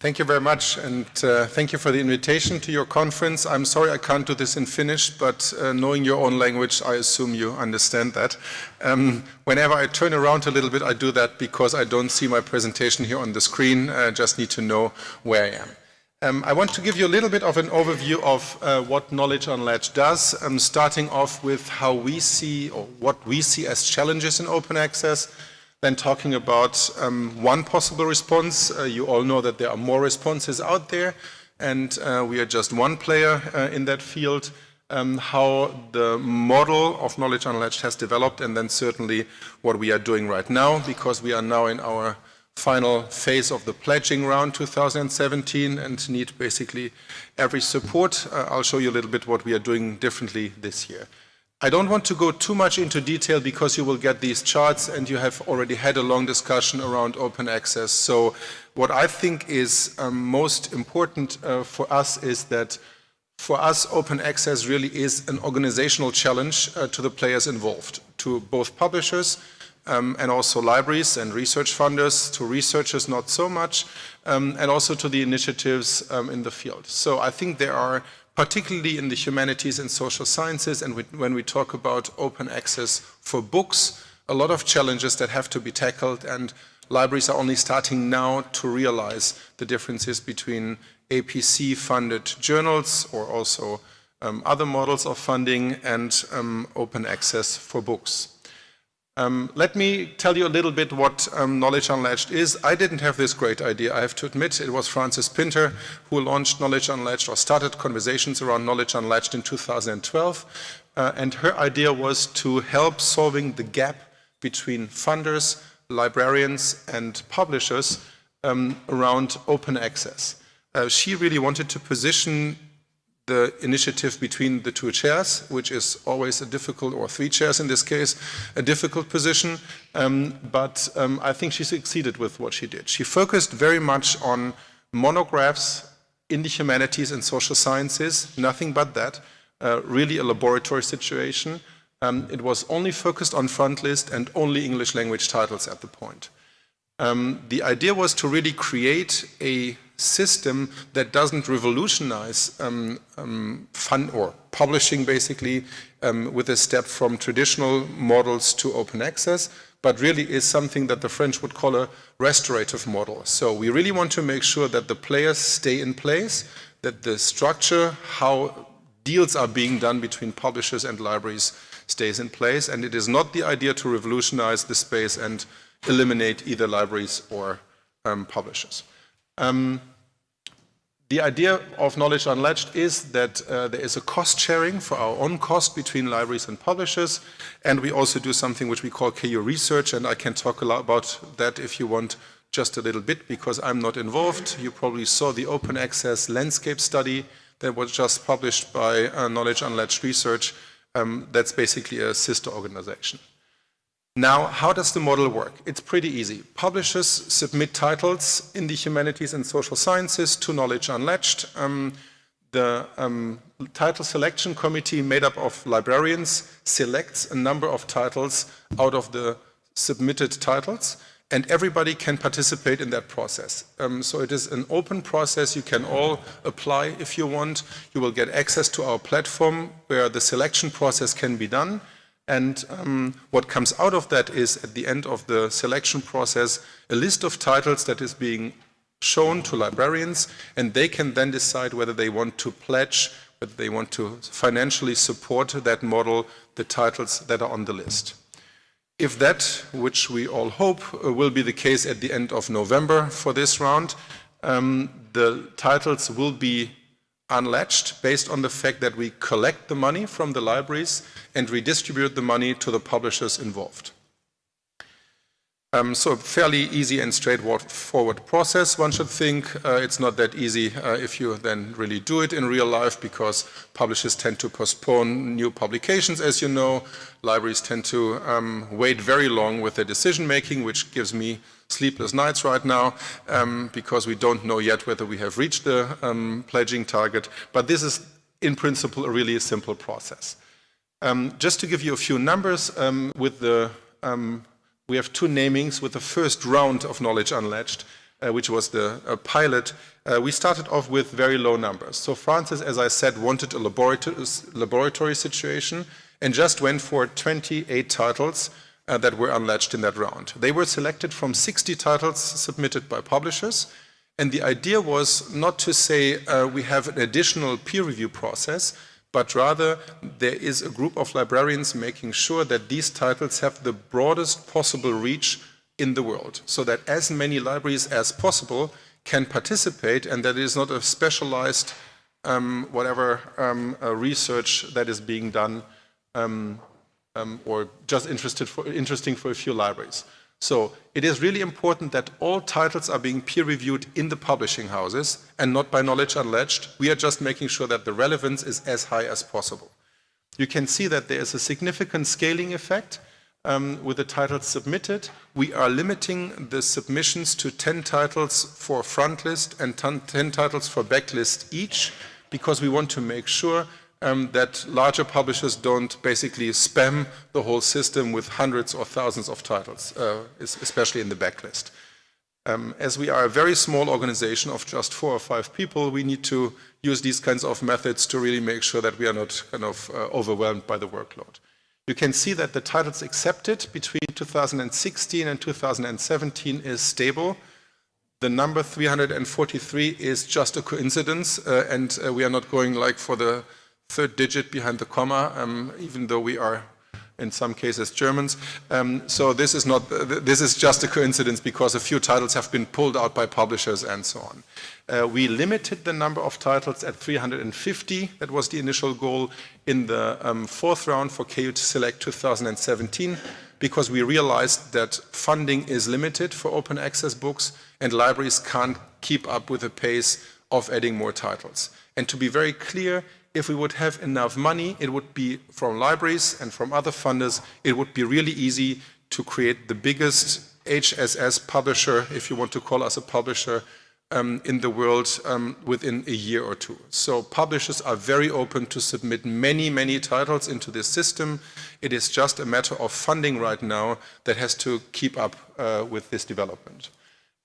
Thank you very much, and uh, thank you for the invitation to your conference. I'm sorry I can't do this in Finnish, but uh, knowing your own language, I assume you understand that. Um, whenever I turn around a little bit, I do that because I don't see my presentation here on the screen. I just need to know where I am. Um, I want to give you a little bit of an overview of uh, what Knowledge on Unlatched does, um, starting off with how we see, or what we see as challenges in open access, then talking about um, one possible response. Uh, you all know that there are more responses out there and uh, we are just one player uh, in that field. Um, how the model of Knowledge Unlatched has developed and then certainly what we are doing right now because we are now in our final phase of the pledging round 2017 and need basically every support. Uh, I'll show you a little bit what we are doing differently this year. I don't want to go too much into detail because you will get these charts and you have already had a long discussion around open access. So what I think is um, most important uh, for us is that for us open access really is an organizational challenge uh, to the players involved, to both publishers um, and also libraries and research funders, to researchers not so much, um, and also to the initiatives um, in the field. So I think there are particularly in the humanities and social sciences and when we talk about open access for books, a lot of challenges that have to be tackled and libraries are only starting now to realize the differences between APC funded journals or also um, other models of funding and um, open access for books. Um, let me tell you a little bit what um, Knowledge Unlatched is. I didn't have this great idea, I have to admit. It was Frances Pinter who launched Knowledge Unlatched or started conversations around Knowledge Unlatched in 2012. Uh, and her idea was to help solving the gap between funders, librarians and publishers um, around open access. Uh, she really wanted to position the initiative between the two chairs, which is always a difficult, or three chairs in this case, a difficult position. Um, but um, I think she succeeded with what she did. She focused very much on monographs in the humanities and social sciences, nothing but that, uh, really a laboratory situation. Um, it was only focused on frontlist and only English language titles at the point. Um, the idea was to really create a system that doesn't revolutionize um, um, or publishing basically um, with a step from traditional models to open access, but really is something that the French would call a restorative model. So we really want to make sure that the players stay in place, that the structure, how deals are being done between publishers and libraries stays in place, and it is not the idea to revolutionize the space and eliminate either libraries or um, publishers. Um, the idea of Knowledge Unlatched is that uh, there is a cost sharing for our own cost between libraries and publishers, and we also do something which we call KU Research, and I can talk a lot about that if you want just a little bit, because I'm not involved. You probably saw the open access landscape study that was just published by uh, Knowledge Unlatched Research. Um, that's basically a sister organization. Now, how does the model work? It's pretty easy. Publishers submit titles in the humanities and social sciences to Knowledge Unlatched. Um, the um, title selection committee made up of librarians selects a number of titles out of the submitted titles and everybody can participate in that process. Um, so it is an open process. You can all apply if you want. You will get access to our platform where the selection process can be done. And um, what comes out of that is, at the end of the selection process, a list of titles that is being shown to librarians, and they can then decide whether they want to pledge, whether they want to financially support that model, the titles that are on the list. If that, which we all hope, uh, will be the case at the end of November for this round, um, the titles will be unlatched based on the fact that we collect the money from the libraries and redistribute the money to the publishers involved. Um, so fairly easy and straightforward process. One should think uh, it's not that easy uh, if you then really do it in real life because publishers tend to postpone new publications, as you know. Libraries tend to um, wait very long with their decision making, which gives me sleepless nights right now um, because we don't know yet whether we have reached the um, pledging target. But this is in principle a really simple process. Um, just to give you a few numbers um, with the um, we have two namings with the first round of Knowledge Unlatched. uh, which was the uh, pilot, uh, we started off with very low numbers. So Frances, as I said, wanted a laboratory, laboratory situation and just went for 28 titles uh, that were unlatched in that round. They were selected from 60 titles submitted by publishers and the idea was not to say uh, we have an additional peer review process, but rather there is a group of librarians making sure that these titles have the broadest possible reach in the world, so that as many libraries as possible can participate and that it is not a specialized um, whatever um, uh, research that is being done um, um or just for, interesting for a few libraries. So it is really important that all titles are being peer reviewed in the publishing houses and not by knowledge unlatched. We are just making sure that the relevance is as high as possible. You can see that there is a significant scaling effect um, with the titles submitted. We are limiting the submissions to 10 titles for frontlist and 10 titles for backlist each because we want to make sure um, that larger publishers don't basically spam the whole system with hundreds or thousands of titles, uh, especially in the backlist. Um, as we are a very small organization of just four or five people, we need to use these kinds of methods to really make sure that we are not kind of uh, overwhelmed by the workload. You can see that the titles accepted between 2016 and 2017 is stable. The number 343 is just a coincidence, uh, and uh, we are not going like for the third digit behind the comma, um, even though we are in some cases Germans. Um, so this is not, this is just a coincidence because a few titles have been pulled out by publishers and so on. Uh, we limited the number of titles at 350, that was the initial goal in the um, fourth round for KU to Select 2017 because we realized that funding is limited for open access books and libraries can't keep up with the pace of adding more titles. And to be very clear, if we would have enough money, it would be from libraries and from other funders, it would be really easy to create the biggest HSS publisher, if you want to call us a publisher, um, in the world um, within a year or two. So publishers are very open to submit many, many titles into this system. It is just a matter of funding right now that has to keep up uh, with this development.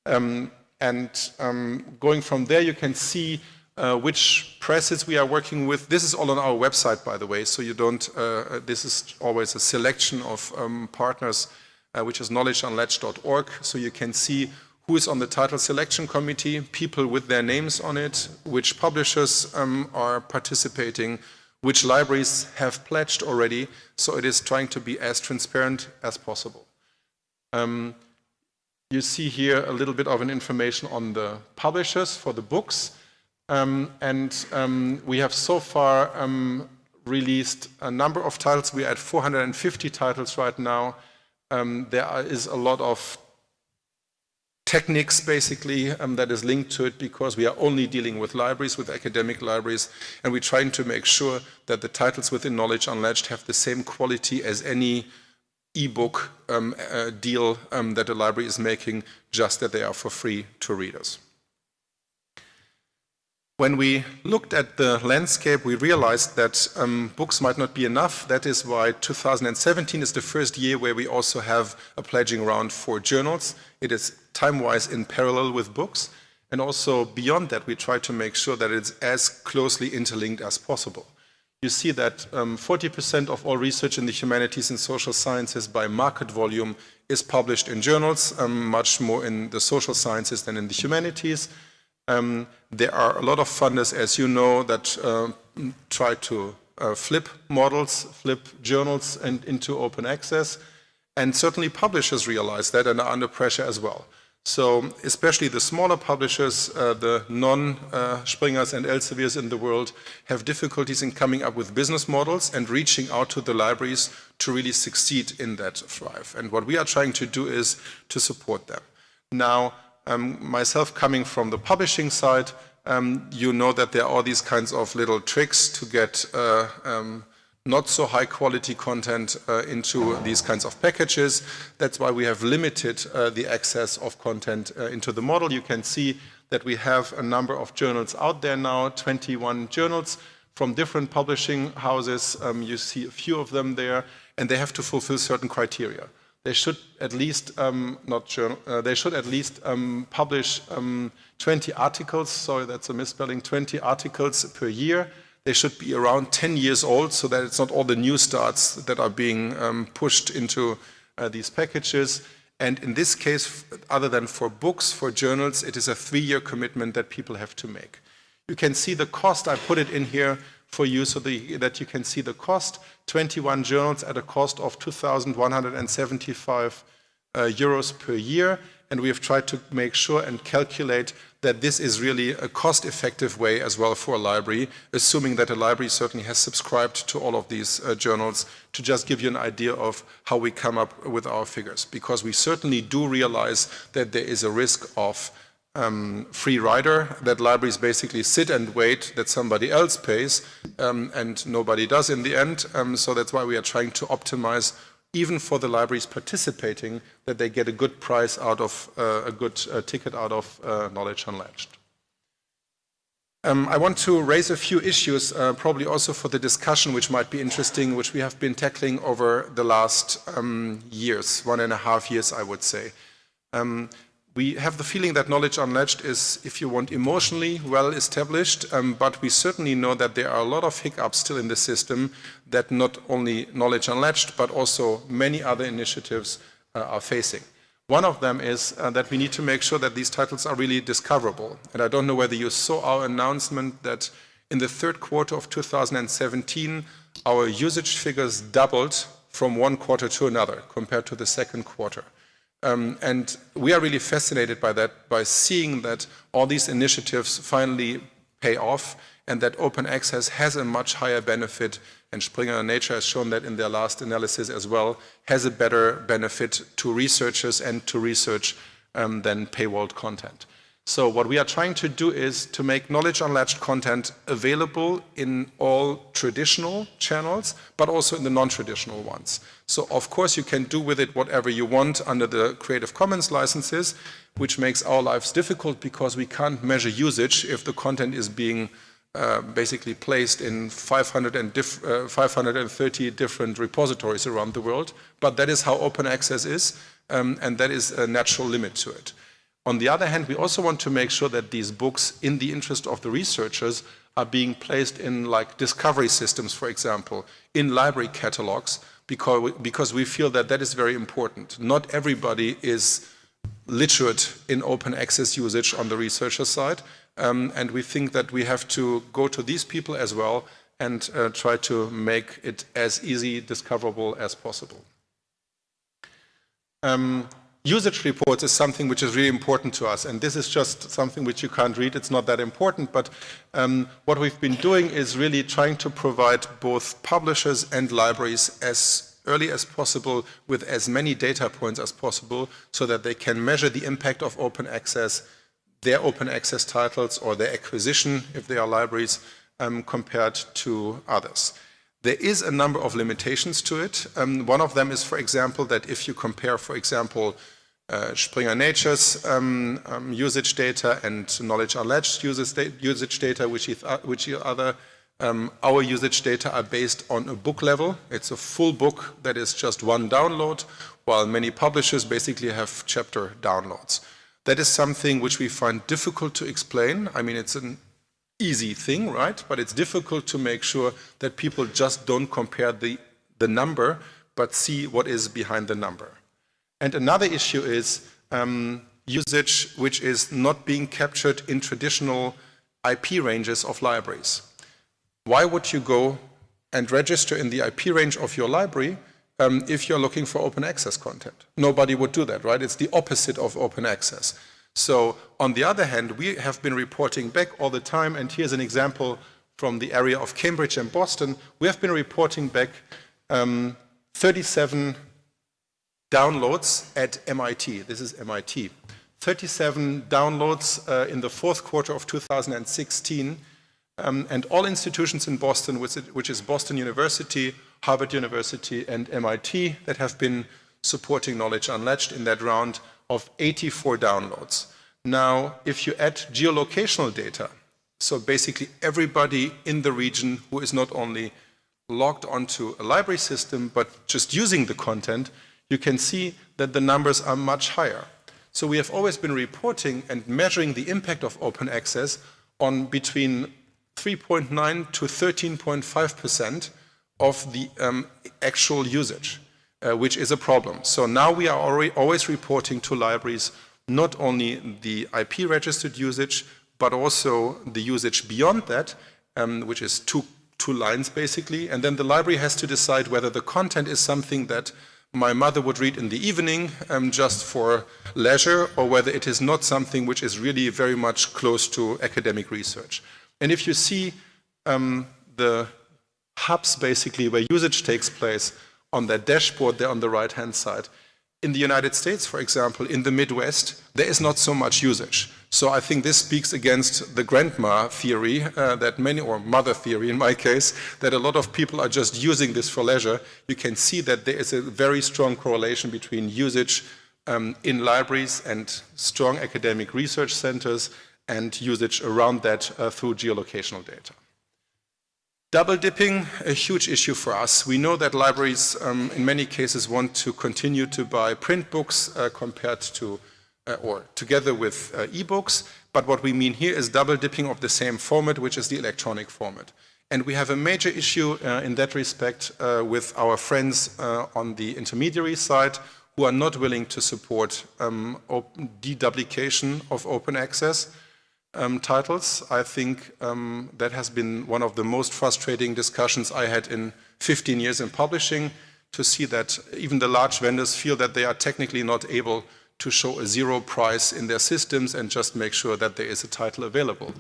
Um, and um, going from there, you can see uh, which presses we are working with. This is all on our website, by the way, so you don't, uh, uh this is always a selection of um, partners, uh, which is knowledgeunlatched.org, so you can see who is on the title selection committee, people with their names on it, which publishers um, are participating, which libraries have pledged already, so it is trying to be as transparent as possible. Um, you see here a little bit of an information on the publishers for the books. Um, and um, we have so far um, released a number of titles. We're at 450 titles right now. Um, there is a lot of techniques basically um, that is linked to it because we are only dealing with libraries, with academic libraries, and we're trying to make sure that the titles within Knowledge Unlatched have the same quality as any ebook um, uh, deal um, that a library is making, just that they are for free to readers. When we looked at the landscape, we realized that um, books might not be enough. That is why 2017 is the first year where we also have a pledging round for journals. It is time-wise in parallel with books. And also beyond that, we try to make sure that it's as closely interlinked as possible. You see that 40% um, of all research in the humanities and social sciences by market volume is published in journals, um, much more in the social sciences than in the humanities. Um, there are a lot of funders, as you know, that uh, try to uh, flip models, flip journals and into open access. And certainly publishers realize that and are under pressure as well. So especially the smaller publishers, uh, the non-Springers uh, and Elsevier's in the world have difficulties in coming up with business models and reaching out to the libraries to really succeed in that thrive. And what we are trying to do is to support them. Now, um, myself coming from the publishing side, um, you know that there are all these kinds of little tricks to get uh, um, not so high quality content uh, into these kinds of packages. That's why we have limited uh, the access of content uh, into the model. You can see that we have a number of journals out there now, 21 journals from different publishing houses. Um, you see a few of them there, and they have to fulfill certain criteria. They should at least um, not journal, uh, they should at least um, publish um, 20 articles. Sorry, that's a misspelling. 20 articles per year. They should be around 10 years old, so that it's not all the new starts that are being um, pushed into uh, these packages. And in this case, other than for books, for journals, it is a three-year commitment that people have to make. You can see the cost. I put it in here for you so the, that you can see the cost. 21 journals at a cost of 2,175 uh, euros per year. And we have tried to make sure and calculate that this is really a cost-effective way as well for a library, assuming that a library certainly has subscribed to all of these uh, journals to just give you an idea of how we come up with our figures. Because we certainly do realize that there is a risk of um, free rider that libraries basically sit and wait that somebody else pays um, and nobody does in the end. Um, so that's why we are trying to optimize even for the libraries participating that they get a good price out of uh, a good uh, ticket out of uh, Knowledge Unlatched. Um, I want to raise a few issues, uh, probably also for the discussion, which might be interesting, which we have been tackling over the last um, years, one and a half years, I would say. Um, we have the feeling that Knowledge Unlatched is, if you want, emotionally well established, um, but we certainly know that there are a lot of hiccups still in the system that not only Knowledge Unlatched, but also many other initiatives uh, are facing. One of them is uh, that we need to make sure that these titles are really discoverable. And I don't know whether you saw our announcement that in the third quarter of 2017, our usage figures doubled from one quarter to another compared to the second quarter. Um, and we are really fascinated by that, by seeing that all these initiatives finally pay off and that open access has a much higher benefit and Springer Nature has shown that in their last analysis as well, has a better benefit to researchers and to research um, than paywalled content. So what we are trying to do is to make knowledge unlatched content available in all traditional channels, but also in the non-traditional ones. So of course you can do with it whatever you want under the Creative Commons licenses, which makes our lives difficult because we can't measure usage if the content is being uh, basically placed in 500 and diff, uh, 530 different repositories around the world. But that is how open access is, um, and that is a natural limit to it. On the other hand, we also want to make sure that these books, in the interest of the researchers, are being placed in like discovery systems, for example, in library catalogs, because we, because we feel that that is very important. Not everybody is literate in open access usage on the researcher side, um, and we think that we have to go to these people as well and uh, try to make it as easy discoverable as possible. Um, usage reports is something which is really important to us and this is just something which you can't read, it's not that important but um, what we've been doing is really trying to provide both publishers and libraries as early as possible with as many data points as possible so that they can measure the impact of open access, their open access titles or their acquisition if they are libraries um, compared to others. There is a number of limitations to it. Um, one of them is, for example, that if you compare, for example, uh, Springer Nature's um, um, usage data and Knowledge Unlatched usage data, which, uh, which other um, our usage data are based on a book level. It's a full book that is just one download, while many publishers basically have chapter downloads. That is something which we find difficult to explain. I mean, it's an easy thing, right? But it's difficult to make sure that people just don't compare the, the number, but see what is behind the number. And another issue is um, usage which is not being captured in traditional IP ranges of libraries. Why would you go and register in the IP range of your library um, if you're looking for open access content? Nobody would do that, right? It's the opposite of open access. So on the other hand, we have been reporting back all the time, and here's an example from the area of Cambridge and Boston. We have been reporting back um, 37 downloads at MIT. This is MIT. 37 downloads uh, in the fourth quarter of 2016. Um, and all institutions in Boston, which, which is Boston University, Harvard University, and MIT, that have been supporting Knowledge Unlatched in that round of 84 downloads. Now, if you add geolocational data, so basically everybody in the region who is not only logged onto a library system, but just using the content, you can see that the numbers are much higher. So we have always been reporting and measuring the impact of open access on between 3.9 to 13.5% of the um, actual usage, uh, which is a problem. So now we are always reporting to libraries not only the IP registered usage, but also the usage beyond that, um, which is two, two lines basically. And then the library has to decide whether the content is something that my mother would read in the evening um, just for leisure or whether it is not something which is really very much close to academic research. And if you see um, the hubs basically where usage takes place on that dashboard there on the right hand side, in the United States, for example, in the Midwest, there is not so much usage. So I think this speaks against the grandma theory uh, that many, or mother theory in my case, that a lot of people are just using this for leisure. You can see that there is a very strong correlation between usage um, in libraries and strong academic research centers and usage around that uh, through geolocational data. Double dipping, a huge issue for us. We know that libraries um, in many cases want to continue to buy print books uh, compared to, uh, or together with uh, e-books, but what we mean here is double dipping of the same format, which is the electronic format. And we have a major issue uh, in that respect uh, with our friends uh, on the intermediary side who are not willing to support um, deduplication of open access um, titles. I think um, that has been one of the most frustrating discussions I had in 15 years in publishing to see that even the large vendors feel that they are technically not able to show a zero price in their systems and just make sure that there is a title available.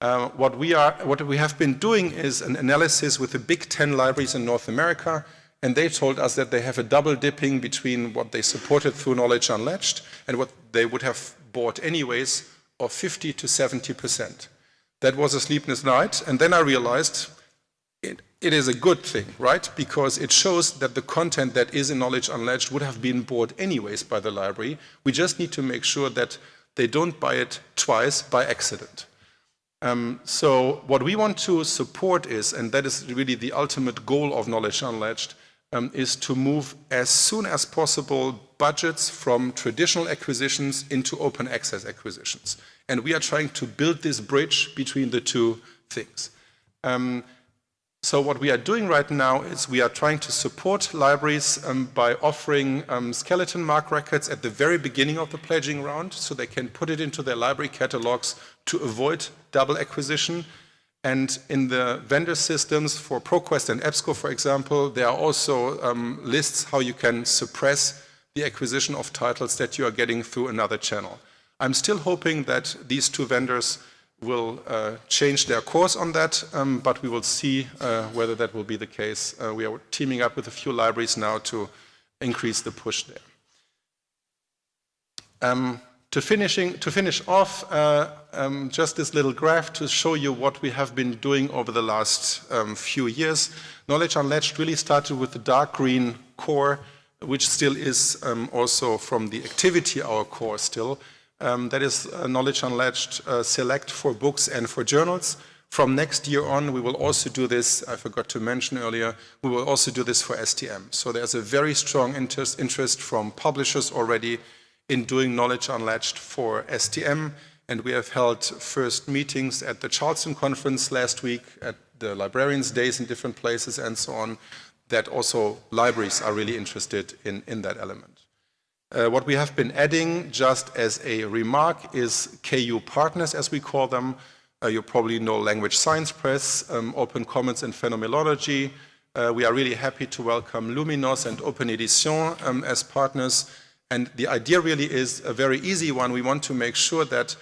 Uh, what, we are, what we have been doing is an analysis with the big 10 libraries in North America and they told us that they have a double dipping between what they supported through Knowledge Unlatched and what they would have bought anyways of 50 to 70%. That was a sleepless night, and then I realized it, is a good thing, right? Because it shows that the content that is in Knowledge Unlatched would have been bought anyways by the library. We just need to make sure that they don't buy it twice by accident. Um, so what we want to support is, and that is really the ultimate goal of Knowledge Unlatched, um, is to move as soon as possible budgets from traditional acquisitions into open access acquisitions. And we are trying to build this bridge between the two things. Um, so what we are doing right now is we are trying to support libraries um, by offering um, skeleton MARC records at the very beginning of the pledging round so they can put it into their library catalogs to avoid double acquisition and in the vendor systems for ProQuest and EBSCO, for example, there are also um, lists how you can suppress the acquisition of titles that you are getting through another channel. I'm still hoping that these two vendors will uh, change their course on that, um, but we will see uh, whether that will be the case. Uh, we are teaming up with a few libraries now to increase the push there. Um, to, finishing, to finish off, uh, um, just this little graph to show you what we have been doing over the last um, few years. Knowledge Unlatched really started with the dark green core, which still is um, also from the activity our core still. Um, that is uh, Knowledge Unlatched uh, Select for books and for journals. From next year on, we will also do this, I forgot to mention earlier, we will also do this for STM. So there's a very strong interest, interest from publishers already in doing knowledge unlatched for STM. And we have held first meetings at the Charleston conference last week, at the librarians days in different places and so on, that also libraries are really interested in, in that element. Uh, what we have been adding just as a remark is KU partners as we call them. Uh, you probably know Language Science Press, um, Open Commons and Phenomenology. Uh, we are really happy to welcome Luminos and Open Edition um, as partners and the idea really is a very easy one. We want to make sure that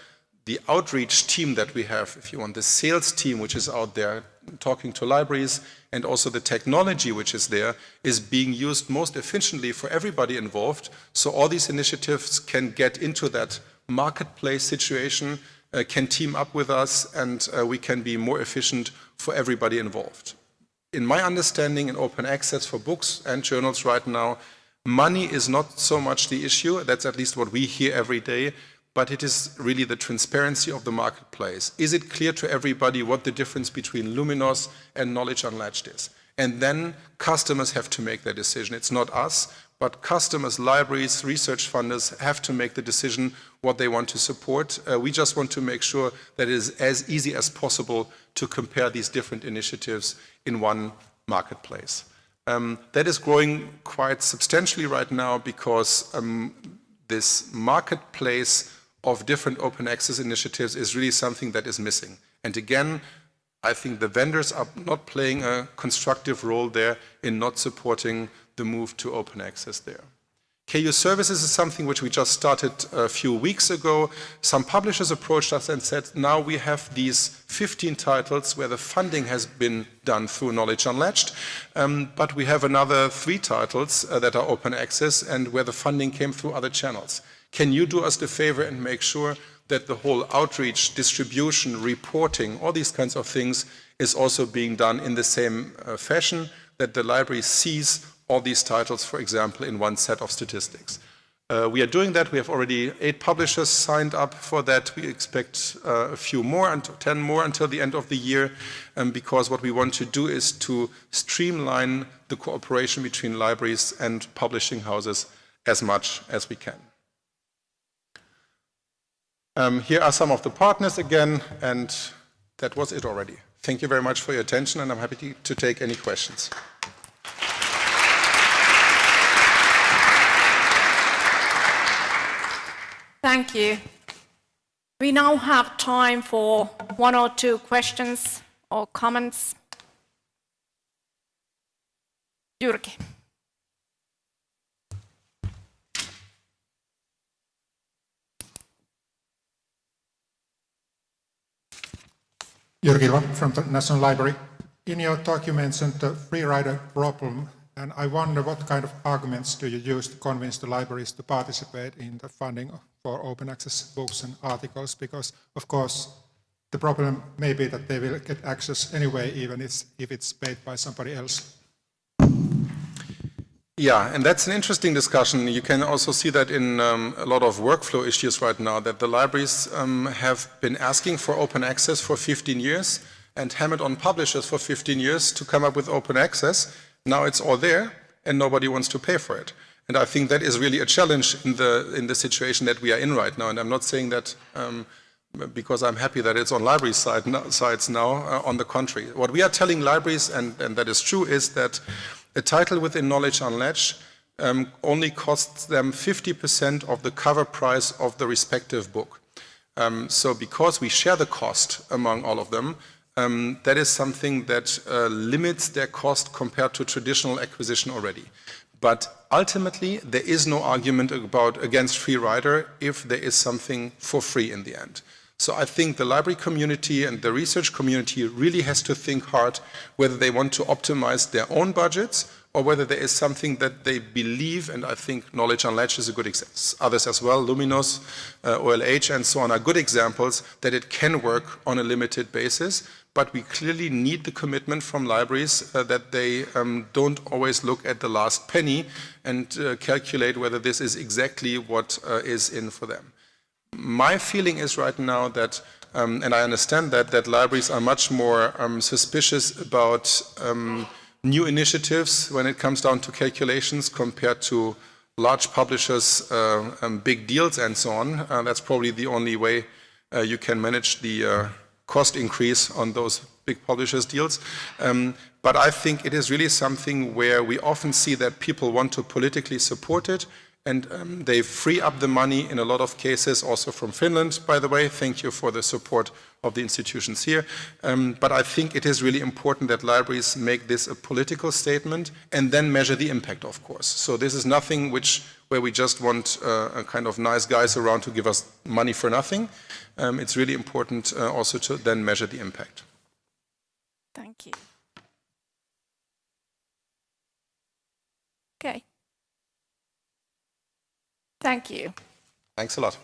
the outreach team that we have, if you want, the sales team which is out there talking to libraries and also the technology which is there is being used most efficiently for everybody involved. So all these initiatives can get into that marketplace situation, uh, can team up with us and uh, we can be more efficient for everybody involved. In my understanding in open access for books and journals right now, Money is not so much the issue, that's at least what we hear every day, but it is really the transparency of the marketplace. Is it clear to everybody what the difference between Luminos and Knowledge Unlatched is? And then customers have to make their decision. It's not us, but customers, libraries, research funders have to make the decision what they want to support. Uh, we just want to make sure that it is as easy as possible to compare these different initiatives in one marketplace. Um, that is growing quite substantially right now because um, this marketplace of different open access initiatives is really something that is missing. And again, I think the vendors are not playing a constructive role there in not supporting the move to open access there. KU Services is something which we just started a few weeks ago. Some publishers approached us and said, now we have these 15 titles where the funding has been done through Knowledge Unlatched, um, but we have another three titles uh, that are open access and where the funding came through other channels. Can you do us the favor and make sure that the whole outreach, distribution, reporting, all these kinds of things is also being done in the same uh, fashion, that the library sees all these titles, for example, in one set of statistics. Uh, we are doing that. We have already eight publishers signed up for that. We expect uh, a few more, and 10 more until the end of the year, um, because what we want to do is to streamline the cooperation between libraries and publishing houses as much as we can. Um, here are some of the partners again, and that was it already. Thank you very much for your attention, and I'm happy to, take any questions. Thank you. We now have time for one or two questions or comments. Jyrki. Jyrki from the National Library. In your talk you mentioned the free rider problem and I wonder what kind of arguments do you use to convince the libraries to participate in the funding for open access books and articles? Because, of course, the problem may be that they will get access anyway, even if, if it's paid by somebody else. Yeah, and that's an interesting discussion. You can also see that in um, a lot of workflow issues right now, that the libraries um, have been asking for open access for 15 years and hammered on publishers for 15 years to come up with open access. Now it's all there and nobody wants to pay for it. And I think that is really a challenge in the, in the situation that we are in right now. And I'm not saying that um, because I'm happy that it's on library side, no, sides now, uh, on the contrary. What we are telling libraries, and, and that is true, is that a title within Knowledge Unlatched um, only costs them 50% of the cover price of the respective book. Um, so because we share the cost among all of them, um, that is something that uh, limits their cost compared to traditional acquisition already. But ultimately, there is no argument about against free rider if there is something for free in the end. So I think the library community and the research community really has to think hard whether they want to optimize their own budgets or whether there is something that they believe, and I think Knowledge Unlatched is a good example. Others as well, Luminos, uh, OLH and so on are good examples that it can work on a limited basis but we clearly need the commitment from libraries uh, that they um, don't always look at the last penny and uh, calculate whether this is exactly what uh, is in for them. My feeling is right now that, um, and I understand that, that libraries are much more um, suspicious about um, new initiatives when it comes down to calculations compared to large publishers, uh, um, big deals and so on. Uh, that's probably the only way uh, you can manage the cost increase on those big publishers deals. Um, but I think it is really something where we often see that people want to politically support it and um, they free up the money in a lot of cases, also from Finland, by the way. Thank you for the support of the institutions here. Um, but I think it is really important that libraries make this a political statement and then measure the impact, of course. So this is nothing which where we just want uh, a kind of nice guys around to give us money for nothing. Um, it's really important uh, also to then measure the impact. Thank you. Thank you. Thanks a lot.